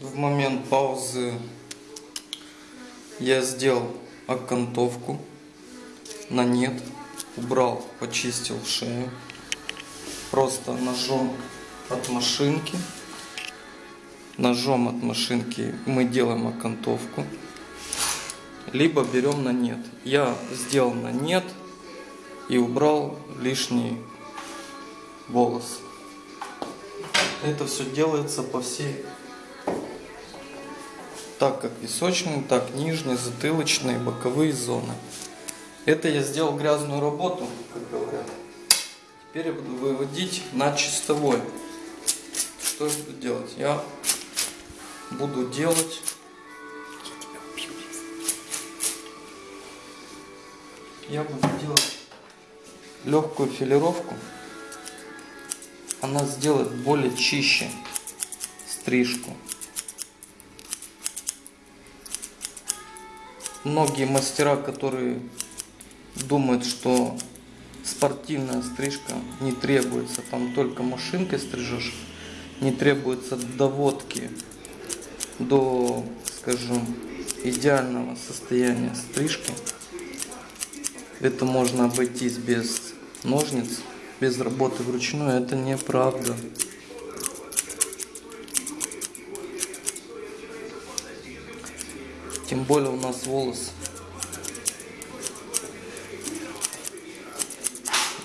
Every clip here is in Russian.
в момент паузы я сделал окантовку на нет, убрал, почистил шею, просто ножом от машинки, ножом от машинки мы делаем окантовку, либо берем на нет. Я сделал на нет и убрал лишний волос. Это все делается по всей так как височные, так нижние, затылочные, боковые зоны. Это я сделал грязную работу, как говорят. Теперь я буду выводить на чистовой. Что я буду делать? Я буду делать я буду делать легкую филировку. Она сделает более чище стрижку. Многие мастера, которые думают, что спортивная стрижка не требуется, там только машинкой стрижешь, не требуется доводки до, скажем, идеального состояния стрижки. Это можно обойтись без ножниц, без работы вручную, это неправда. Тем более у нас волос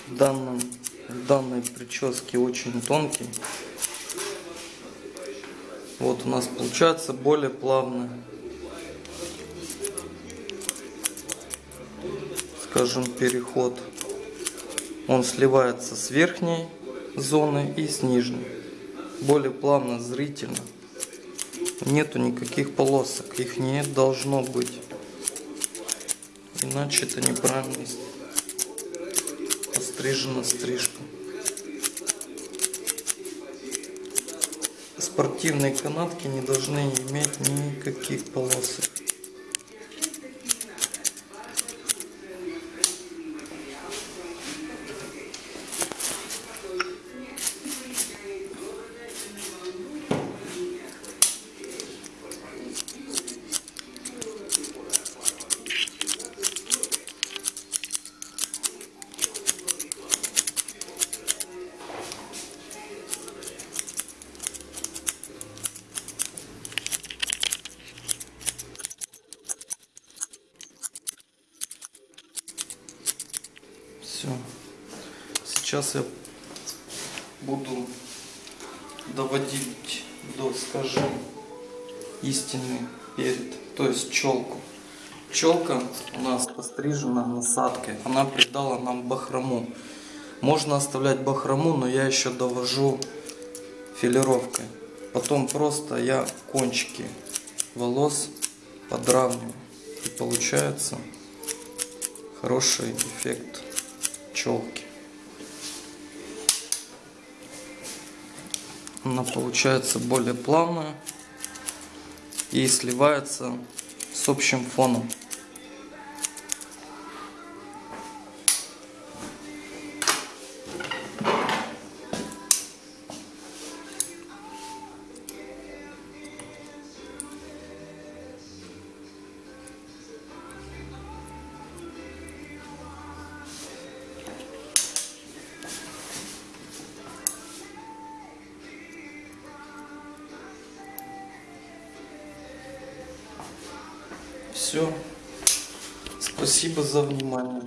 в, данном, в данной прическе очень тонкий. Вот у нас получается более плавно. Скажем, переход. Он сливается с верхней зоны и с нижней. Более плавно, зрительно нету никаких полосок. Их не должно быть. Иначе это неправильно пострижена стрижка. Спортивные канатки не должны иметь никаких полосок. Все. Сейчас я буду доводить до, скажем, истинный перед, то есть челку. Челка у нас пострижена насадкой, она придала нам бахрому. Можно оставлять бахрому, но я еще довожу филировкой. Потом просто я кончики волос подравниваю. И получается хороший эффект челки. Она получается более плавная и сливается с общим фоном. Все. Спасибо за внимание.